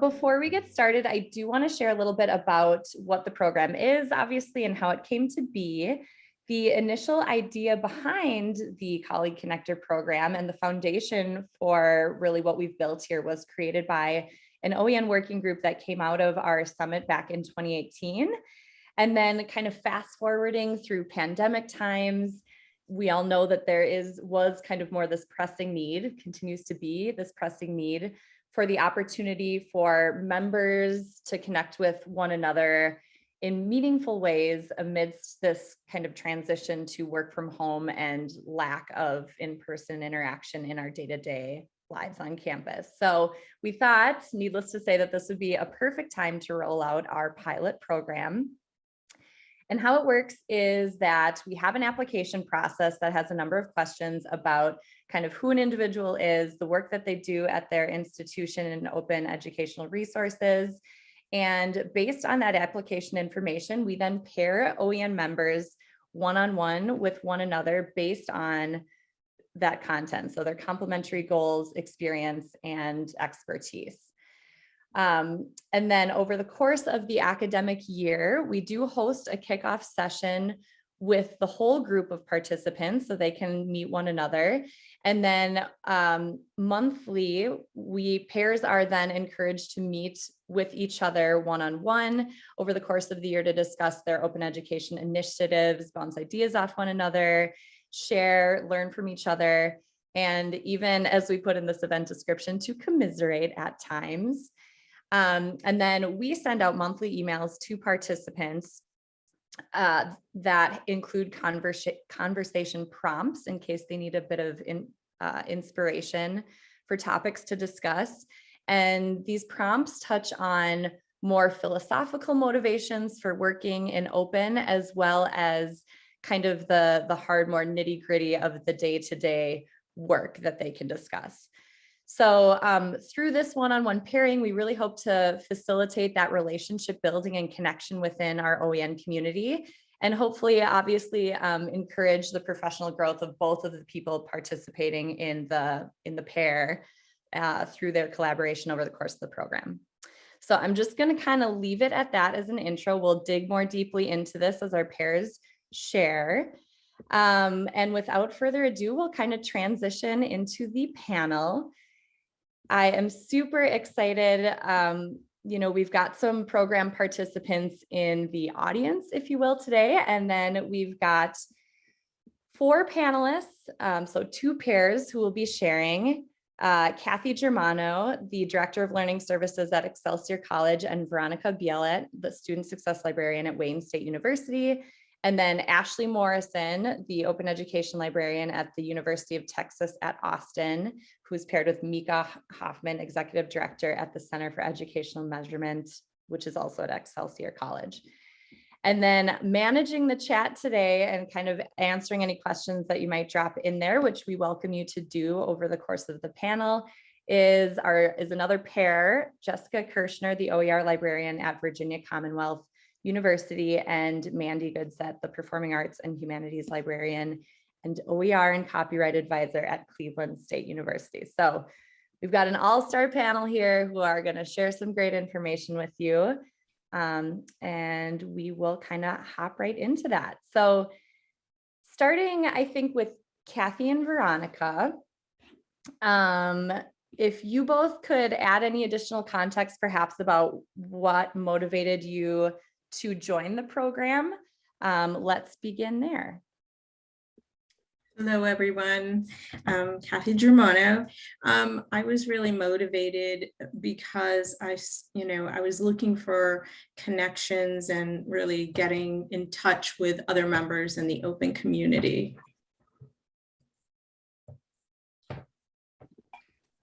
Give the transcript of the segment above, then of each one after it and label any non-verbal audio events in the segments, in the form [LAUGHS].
before we get started, I do want to share a little bit about what the program is, obviously, and how it came to be. The initial idea behind the Colleague Connector program and the foundation for really what we've built here was created by an OEN working group that came out of our summit back in 2018. And then kind of fast forwarding through pandemic times, we all know that there is was kind of more this pressing need, continues to be this pressing need for the opportunity for members to connect with one another in meaningful ways amidst this kind of transition to work from home and lack of in-person interaction in our day-to-day lives on campus. So we thought, needless to say, that this would be a perfect time to roll out our pilot program. And how it works is that we have an application process that has a number of questions about kind of who an individual is, the work that they do at their institution and open educational resources, and based on that application information, we then pair OEN members one-on-one -on -one with one another based on that content. So their complementary goals, experience, and expertise. Um, and then over the course of the academic year, we do host a kickoff session with the whole group of participants so they can meet one another. And then um, monthly, we pairs are then encouraged to meet with each other one-on-one -on -one over the course of the year to discuss their open education initiatives, bounce ideas off one another, share, learn from each other, and even as we put in this event description, to commiserate at times. Um, and then we send out monthly emails to participants uh, that include conversa conversation prompts in case they need a bit of in, uh, inspiration for topics to discuss. And these prompts touch on more philosophical motivations for working in open, as well as kind of the, the hard, more nitty gritty of the day-to-day -day work that they can discuss. So um, through this one-on-one -on -one pairing, we really hope to facilitate that relationship building and connection within our OEN community and hopefully obviously um, encourage the professional growth of both of the people participating in the in the pair uh, through their collaboration over the course of the program. So I'm just going to kind of leave it at that as an intro. We'll dig more deeply into this as our pairs share. Um, and without further ado, we'll kind of transition into the panel. I am super excited. Um, you know, we've got some program participants in the audience, if you will, today, and then we've got four panelists, um, so two pairs who will be sharing. Uh, Kathy Germano, the Director of Learning Services at Excelsior College, and Veronica Bielat, the Student Success Librarian at Wayne State University. And then Ashley Morrison, the open education librarian at the University of Texas at Austin, who's paired with Mika Hoffman, executive director at the Center for Educational Measurement, which is also at Excelsior College. And then managing the chat today and kind of answering any questions that you might drop in there, which we welcome you to do over the course of the panel, is our is another pair, Jessica Kirschner, the OER librarian at Virginia Commonwealth University and Mandi Goodsett, the Performing Arts and Humanities Librarian and OER and Copyright Advisor at Cleveland State University. So we've got an all-star panel here who are going to share some great information with you. Um, and we will kind of hop right into that. So starting, I think, with Kathy and Veronica, um, if you both could add any additional context perhaps about what motivated you to join the program. Um, let's begin there. Hello, everyone. Um, Kathy Germano. Um, I was really motivated because I, you know, I was looking for connections and really getting in touch with other members in the open community.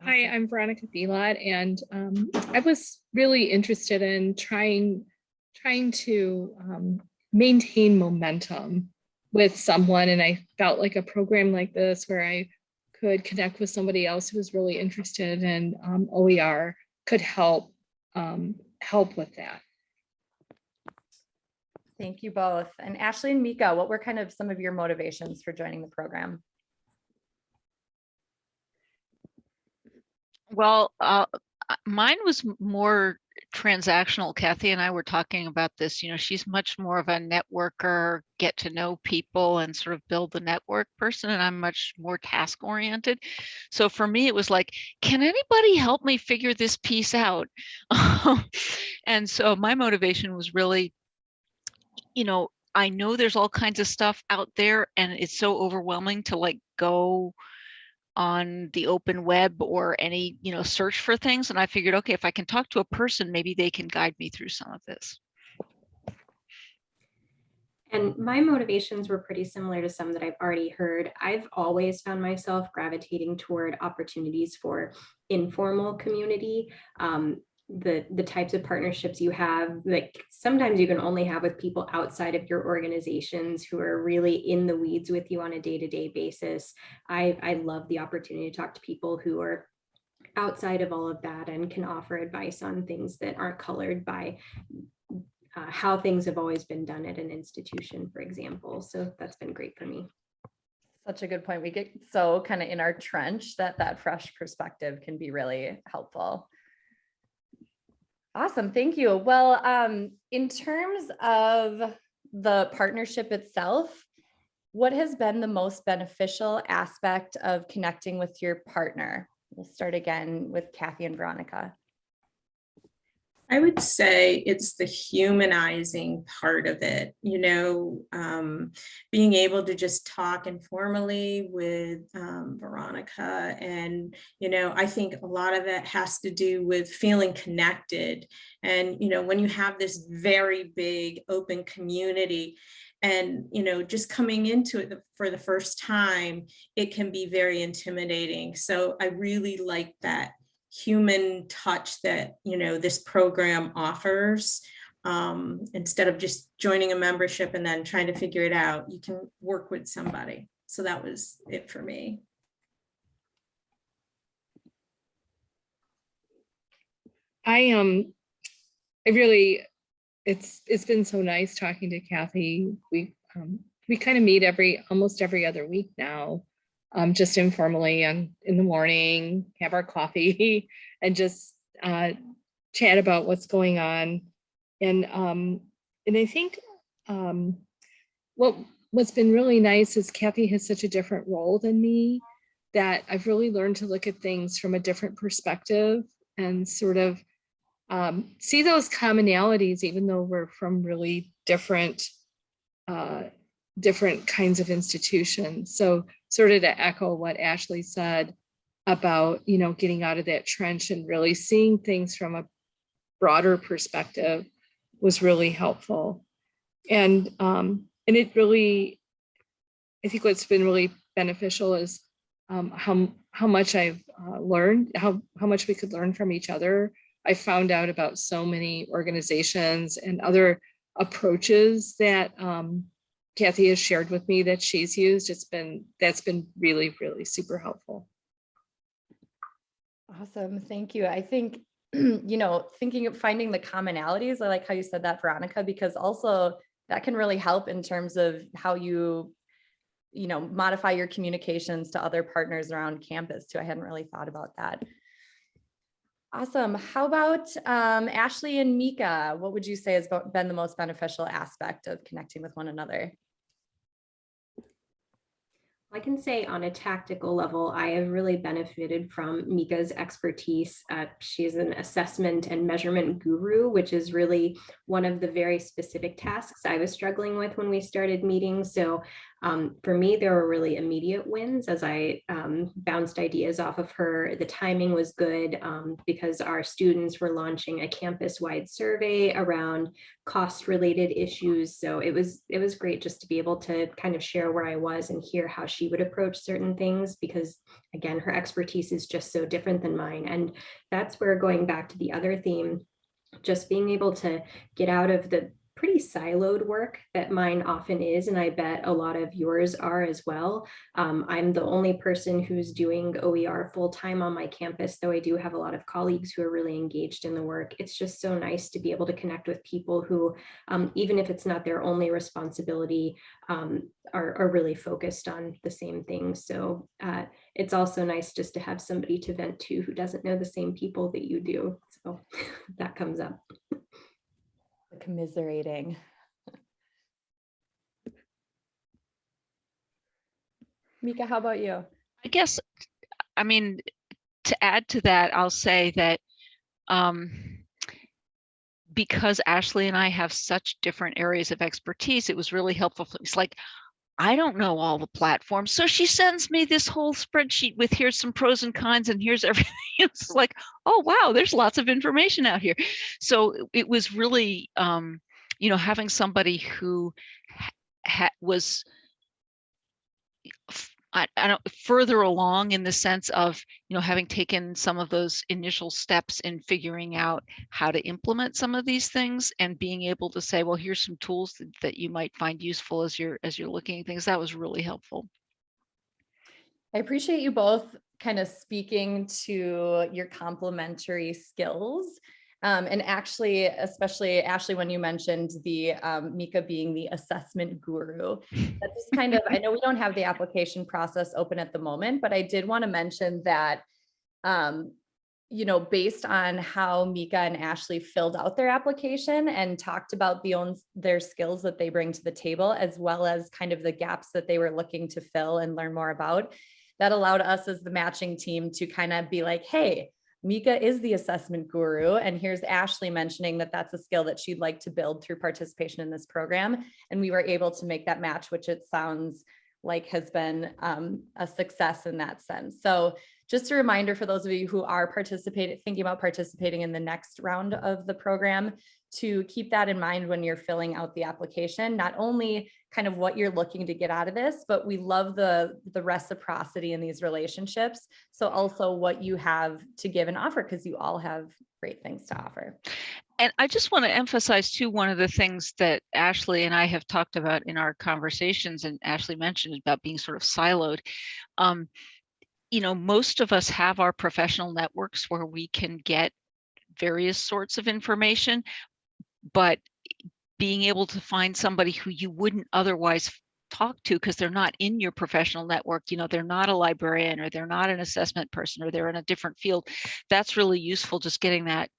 Hi, I'm Veronica Bielat, and um, I was really interested in trying trying to um, maintain momentum with someone. And I felt like a program like this where I could connect with somebody else who was really interested in um, OER could help um, help with that. Thank you both. And Ashley and Mika, what were kind of some of your motivations for joining the program? Well, uh, uh, mine was more transactional. Kathy and I were talking about this. You know, she's much more of a networker, get to know people and sort of build the network person, and I'm much more task oriented. So for me, it was like, can anybody help me figure this piece out? [LAUGHS] and so my motivation was really, you know, I know there's all kinds of stuff out there, and it's so overwhelming to like go on the open web or any, you know, search for things. And I figured, okay, if I can talk to a person, maybe they can guide me through some of this. And my motivations were pretty similar to some that I've already heard. I've always found myself gravitating toward opportunities for informal community. Um, the the types of partnerships you have like sometimes you can only have with people outside of your organizations who are really in the weeds with you on a day-to-day basis i i love the opportunity to talk to people who are outside of all of that and can offer advice on things that aren't colored by uh, how things have always been done at an institution for example so that's been great for me Such a good point. We get so kind of in our trench that that fresh perspective can be really helpful. Awesome, thank you. Well, um, in terms of the partnership itself, what has been the most beneficial aspect of connecting with your partner? We'll start again with Kathy and Veronica. I would say it's the humanizing part of it, you know, um, being able to just talk informally with um, Veronica. And, you know, I think a lot of it has to do with feeling connected. And, you know, when you have this very big open community, and you know just coming into it for the first time it can be very intimidating so i really like that human touch that you know this program offers. Um, instead of just joining a membership and then trying to figure it out you can work with somebody. So that was it for me. I um, I really, it's it's been so nice talking to Kathy. We um, we kind of meet every almost every other week now, um, just informally and in the morning, have our coffee [LAUGHS] and just uh, chat about what's going on. And um, and I think um, what what's been really nice is Kathy has such a different role than me that I've really learned to look at things from a different perspective and sort of um, see those commonalities, even though we're from really different, uh, different kinds of institutions. So sort of to echo what Ashley said about, you know, getting out of that trench and really seeing things from a broader perspective was really helpful. And, um, and it really, I think what's been really beneficial is um, how, how much I've uh, learned, how, how much we could learn from each other I found out about so many organizations and other approaches that um, Kathy has shared with me that she's used. It's been, that's been really, really super helpful. Awesome, thank you. I think, [CLEARS THROAT] you know, thinking of finding the commonalities, I like how you said that, Veronica, because also that can really help in terms of how you, you know, modify your communications to other partners around campus too. I hadn't really thought about that. Awesome. How about um, Ashley and Mika? What would you say has been the most beneficial aspect of connecting with one another? I can say on a tactical level, I have really benefited from Mika's expertise. Uh, she's an assessment and measurement guru, which is really one of the very specific tasks I was struggling with when we started meeting. So um, for me, there were really immediate wins as I um, bounced ideas off of her. The timing was good um, because our students were launching a campus-wide survey around cost-related issues. So it was it was great just to be able to kind of share where I was and hear how she would approach certain things because again, her expertise is just so different than mine. And that's where going back to the other theme, just being able to get out of the pretty siloed work that mine often is, and I bet a lot of yours are as well. Um, I'm the only person who's doing OER full-time on my campus, though I do have a lot of colleagues who are really engaged in the work. It's just so nice to be able to connect with people who, um, even if it's not their only responsibility, um, are, are really focused on the same things. So uh, it's also nice just to have somebody to vent to who doesn't know the same people that you do. So [LAUGHS] that comes up. [LAUGHS] Commiserating. [LAUGHS] Mika, how about you? I guess, I mean, to add to that, I'll say that um, because Ashley and I have such different areas of expertise, it was really helpful. It's like, I don't know all the platforms. So she sends me this whole spreadsheet with here's some pros and cons and here's everything. [LAUGHS] It's like, oh, wow, there's lots of information out here. So it was really, um, you know, having somebody who was I, I don't further along in the sense of you know having taken some of those initial steps in figuring out how to implement some of these things and being able to say well here's some tools that, that you might find useful as you're as you're looking at things that was really helpful I appreciate you both kind of speaking to your complementary skills. Um, and actually, especially Ashley, when you mentioned the um, Mika being the assessment guru, [LAUGHS] that just kind of, I know we don't have the application process open at the moment, but I did want to mention that, um, you know, based on how Mika and Ashley filled out their application and talked about the own, their skills that they bring to the table, as well as kind of the gaps that they were looking to fill and learn more about, that allowed us as the matching team to kind of be like, hey, Mika is the assessment guru. And here's Ashley mentioning that that's a skill that she'd like to build through participation in this program. And we were able to make that match, which it sounds like has been um, a success in that sense. So just a reminder for those of you who are participating, thinking about participating in the next round of the program, to keep that in mind when you're filling out the application, not only kind of what you're looking to get out of this, but we love the, the reciprocity in these relationships. So also what you have to give and offer, because you all have great things to offer. and i just want to emphasize too one of the things that ashley and i have talked about in our conversations and ashley mentioned about being sort of siloed um, you know most of us have our professional networks where we can get various sorts of information but being able to find somebody who you wouldn't otherwise talk to because they're not in your professional network you know they're not a librarian or they're not an assessment person or they're in a different field that's really useful just getting that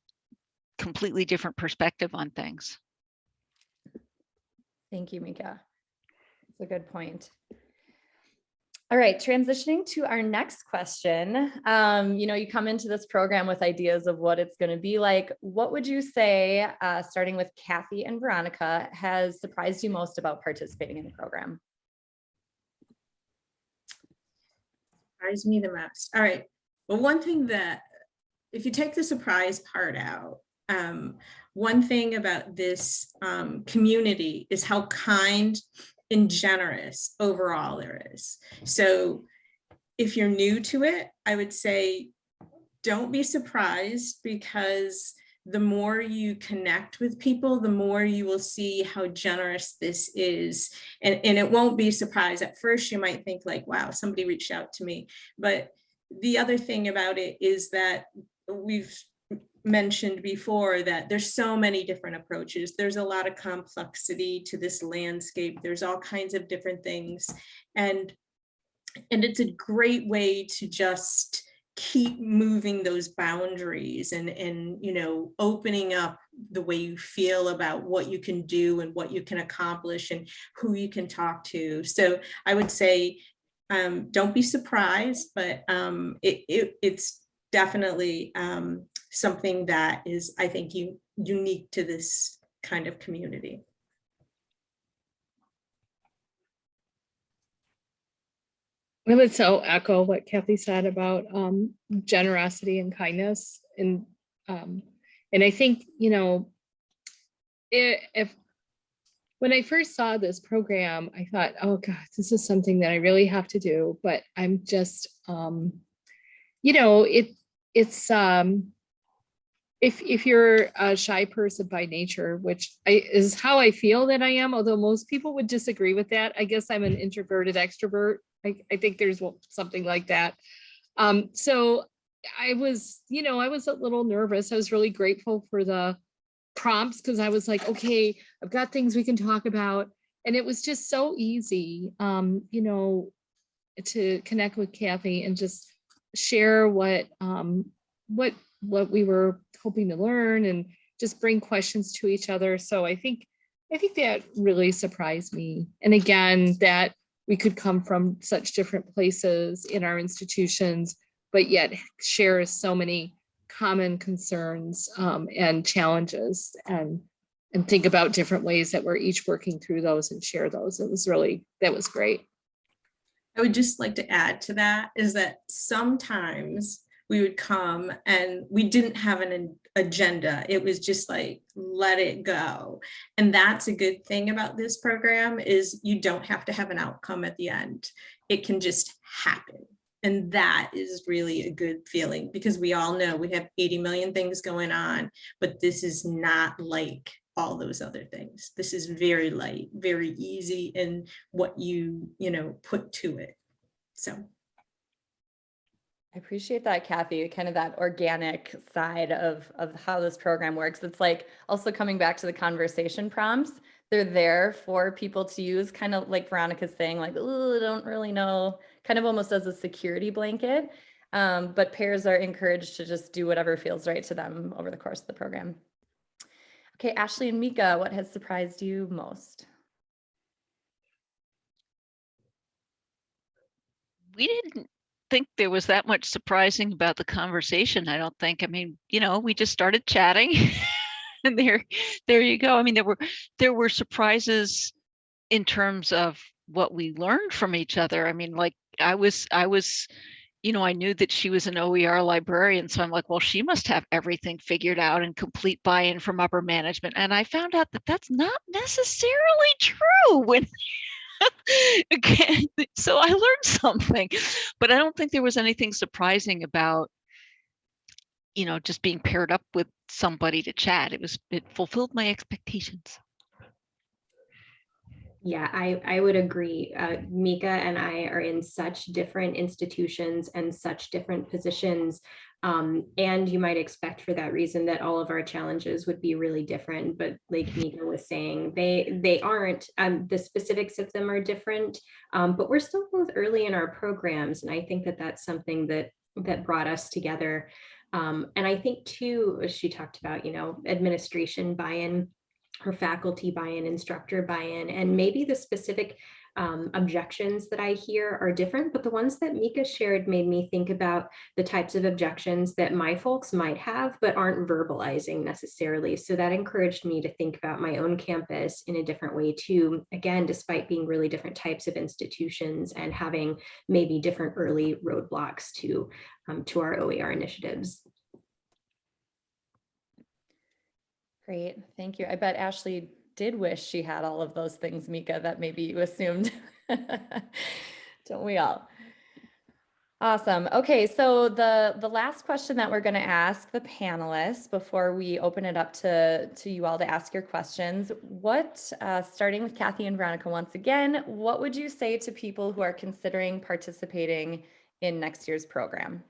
completely different perspective on things Thank you, Mika. That's a good point. All right, transitioning to our next question. Um, you know, you come into this program with ideas of what it's going to be like. What would you say, uh, starting with Kathy and Veronica, has surprised you most about participating in the program? surprised me the most. All right. Well, one thing that, if you take the surprise part out, um, one thing about this um, community is how kind and generous overall there is. So if you're new to it, I would say, don't be surprised because the more you connect with people, the more you will see how generous this is. And, and it won't be surprised. At first, you might think like, wow, somebody reached out to me. But the other thing about it is that we've mentioned before that there's so many different approaches. There's a lot of complexity to this landscape. There's all kinds of different things. And, and it's a great way to just keep moving those boundaries and, and, you know, opening up the way you feel about what you can do and what you can accomplish and who you can talk to. So I would say, um, don't be surprised, but um, it, it, it's definitely um, something that is, I think, unique to this kind of community. I would so echo what Kathy said about um, generosity and kindness and um, and I think, you know, i- if when I first saw this program, I thought, oh God, this is something that I really have to do, but I'm just um, you know, it it's um if if you're a shy person by nature, which I, is how I feel that I am, although most people would disagree with that. I guess I'm an introverted extrovert. I, I think there's something like that. Um, so I was, you know, I was a little nervous. I was really grateful for the prompts because I was like, okay, I've got things we can talk about. And it was just so easy, um, you know, to connect with Kathy and just share what um, what what we were hoping to learn and just bring questions to each other. So I think I think that really surprised me. And again, that we could come from such different places in our institutions, but yet share so many common concerns um, and challenges and and think about different ways that we're each working through those and share those. It was really, that was great. I would just like to add to that is that sometimes we would come and we didn't have an agenda. It was just like, let it go. And that's a good thing about this program is you don't have to have an outcome at the end. It can just happen. And that is really a good feeling because we all know we have 80 million things going on, but this is not like all those other things. This is very light, very easy in what you, you know, put to it. So. I appreciate that, Kathy, kind of that organic side of, of how this program works. It's like also coming back to the conversation prompts. They're there for people to use, kind of like Veronica's saying, like, oh, don't really know, kind of almost as a security blanket. Um, but pairs are encouraged to just do whatever feels right to them over the course of the program. Okay, Ashley and Mika, what has surprised you most? we didn't think there was that much surprising about the conversation. I don't think. I mean, you know, we just started chatting [LAUGHS] and there there you go. I mean, there were there were surprises in terms of what we learned from each other. I mean, like I was I was you know, I knew that she was an OER librarian. So I'm like, well, she must have everything figured out and complete buy-in from upper management. And I found out that that's not necessarily true when [LAUGHS] so I learned something, but I don't think there was anything surprising about, you know, just being paired up with somebody to chat. It was, it fulfilled my expectations. Yeah, I, I would agree. Uh, Mika and I are in such different institutions and such different positions. Um, and you might expect for that reason that all of our challenges would be really different. But like Mika was saying, they they aren't. Um, the specifics of them are different, um, but we're still both early in our programs. And I think that that's something that that brought us together. Um, and I think too, as she talked about, you know, administration buy-in her faculty buy-in, instructor buy-in, and maybe the specific um, objections that I hear are different, but the ones that Mika shared made me think about the types of objections that my folks might have, but aren't verbalizing necessarily. So that encouraged me to think about my own campus in a different way too, again, despite being really different types of institutions and having maybe different early roadblocks to, um, to our OER initiatives. Great, thank you. I bet Ashley did wish she had all of those things, Mika, that maybe you assumed. [LAUGHS] Don't we all? Awesome. Okay, so the the last question that we're going to ask the panelists before we open it up to to you all to ask your questions, what uh, starting with Kathy and Veronica once again, what would you say to people who are considering participating in next year's program?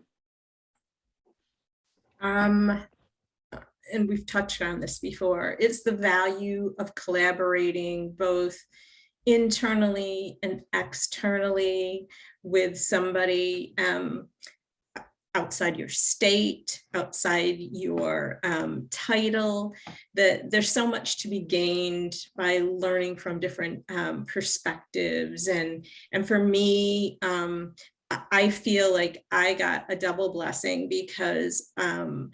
Um, and we've touched on this before, it's the value of collaborating both internally and externally with somebody um, outside your state, outside your um, title, that there's so much to be gained by learning from different um, perspectives. And, and for me, um, I feel like I got a double blessing because um,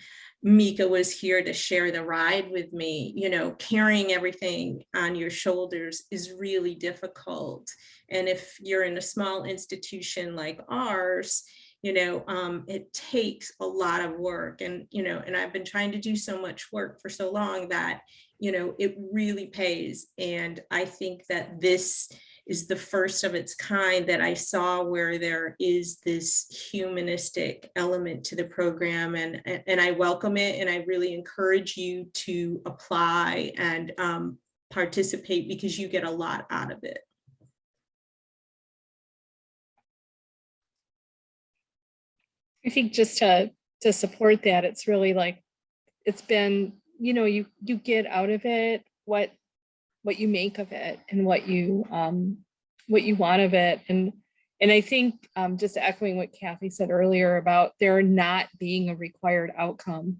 Mika was here to share the ride with me. You know, carrying everything on your shoulders is really difficult. And if you're in a small institution like ours, you know, um, it takes a lot of work and, you know, and I've been trying to do so much work for so long that, you know, it really pays. And I think that this is the first of its kind that I saw where there is this humanistic element to the program and, and I welcome it and I really encourage you to apply and um, participate because you get a lot out of it. I think just to, to support that, it's really like, it's been, you know, you, you get out of it what, what you make of it and what you, um, what you want of it. And, and I think, um, just echoing what Kathy said earlier about there not being a required outcome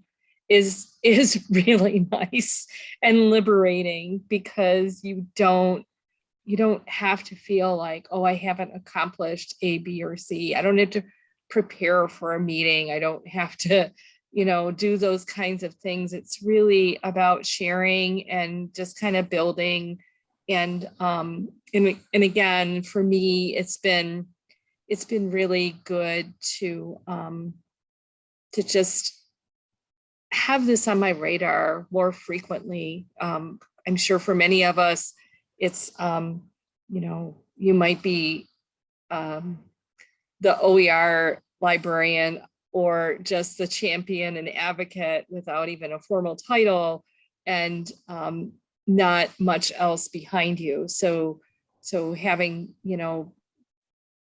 is, [LAUGHS] is really [LAUGHS] nice and liberating because you don't, you don't have to feel like, oh, I haven't accomplished A, B, or C. I don't have to prepare for a meeting. I don't have to, you know, do those kinds of things. It's really about sharing and just kind of building. And um, and, and again, for me, it's been it's been really good to um, to just have this on my radar more frequently. Um, I'm sure for many of us, it's um, you know, you might be um, the OER librarian or just the champion and advocate without even a formal title and um, not much else behind you. So, so having, you know,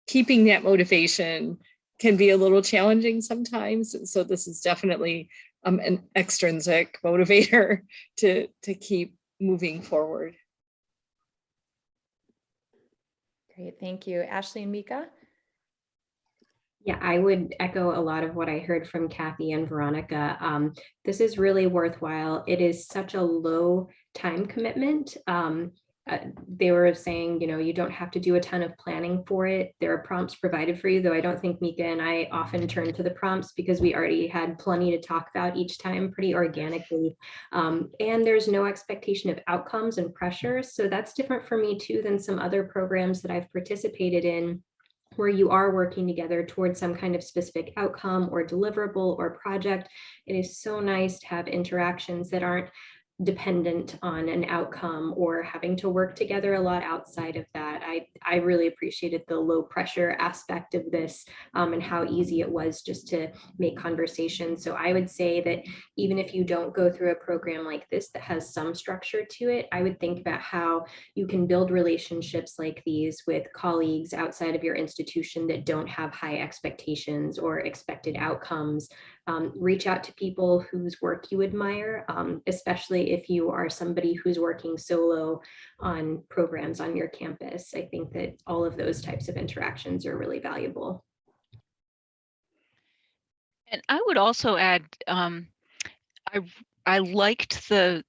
keeping that motivation can be a little challenging sometimes. So this is definitely um, an extrinsic [LAUGHS] motivator to, to keep moving forward. Great, thank you. Ashley and Mika? Yeah, I would echo a lot of what I heard from Kathy and Veronica. Um, this is really worthwhile. It is such a low time commitment. Um, uh, they were saying, you know, you don't have to do a ton of planning for it. There are prompts provided for you, though I don't think Mika and I often turn to the prompts because we already had plenty to talk about each time pretty organically. Um, and there's no expectation of outcomes and pressures. So that's different for me too than some other programs that I've participated in where you are working together towards some kind of specific outcome or deliverable or project. It is so nice to have interactions that aren't dependent on an outcome or having to work together a lot outside of that. I, I really appreciated the low pressure aspect of this um, and how easy it was just to make conversation. So I would say that even if you don't go through a program like this that has some structure to it, I would think about how you can build relationships like these with colleagues outside of your institution that don't have high expectations or expected outcomes um, reach out to people whose work you admire, um, especially if you are somebody who's working solo on programs on your campus. I think that all of those types of interactions are really valuable. And I would also add, um, I I liked the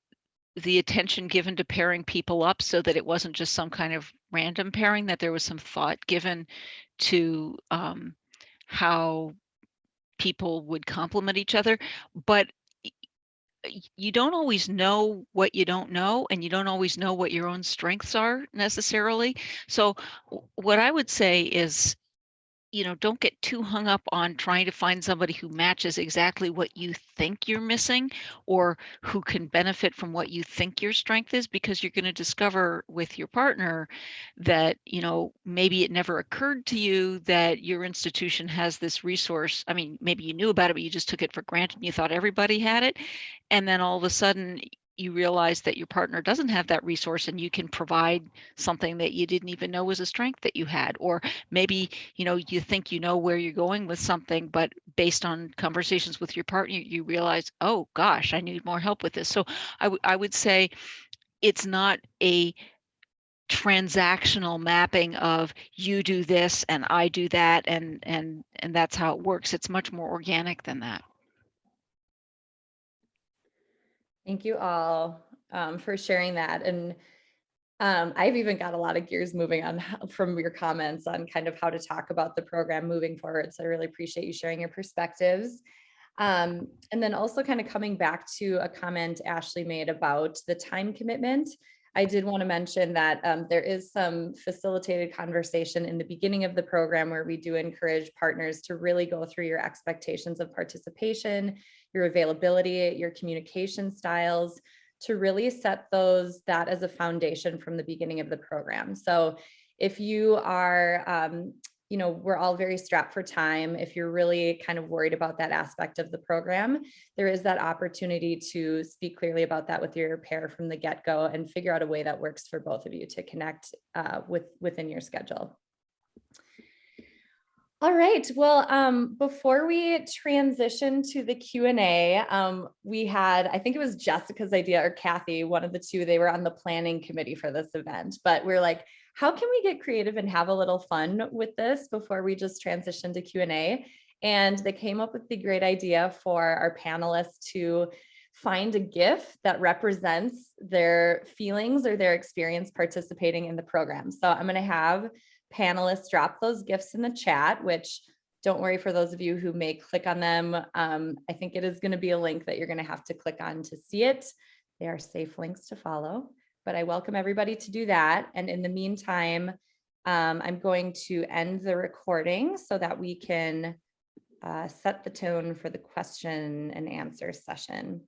the attention given to pairing people up so that it wasn't just some kind of random pairing, that there was some thought given to um, how people would complement each other, but you don't always know what you don't know and you don't always know what your own strengths are necessarily. So what I would say is you know, don't get too hung up on trying to find somebody who matches exactly what you think you're missing or who can benefit from what you think your strength is because you're going to discover with your partner that, you know, maybe it never occurred to you that your institution has this resource. I mean, maybe you knew about it, but you just took it for granted and you thought everybody had it. And then all of a sudden you realize that your partner doesn't have that resource and you can provide something that you didn't even know was a strength that you had or maybe you know you think you know where you're going with something but based on conversations with your partner you realize oh gosh i need more help with this. So I, I would say it's not a transactional mapping of you do this and i do that and and and that's how it works. It's much more organic than that Thank you all um, for sharing that. And um, I've even got a lot of gears moving on from your comments on kind of how to talk about the program moving forward. So I really appreciate you sharing your perspectives. Um, and then also kind of coming back to a comment Ashley made about the time commitment. I did want to mention that um, there is some facilitated conversation in the beginning of the program where we do encourage partners to really go through your expectations of participation, your availability, your communication styles, to really set those that as a foundation from the beginning of the program. So if you are, um, you know, we're all very strapped for time. If you're really kind of worried about that aspect of the program, there is that opportunity to speak clearly about that with your pair from the get-go and figure out a way that works for both of you to connect uh, with within your schedule. All right, well, um, before we transition to the Q and A, um, we had, I think it was Jessica's idea or Kathy, one of the two, they were on the planning committee for this event, but we're like, how can we get creative and have a little fun with this before we just transition to Q and they came up with the great idea for our panelists to find a GIF that represents their feelings or their experience participating in the program. So I'm gonna have panelists drop those gifts in the chat, which don't worry for those of you who may click on them. Um, I think it is going to be a link that you're going to have to click on to see it. They are safe links to follow, but I welcome everybody to do that. And in the meantime, um, I'm going to end the recording so that we can uh, set the tone for the question and answer session.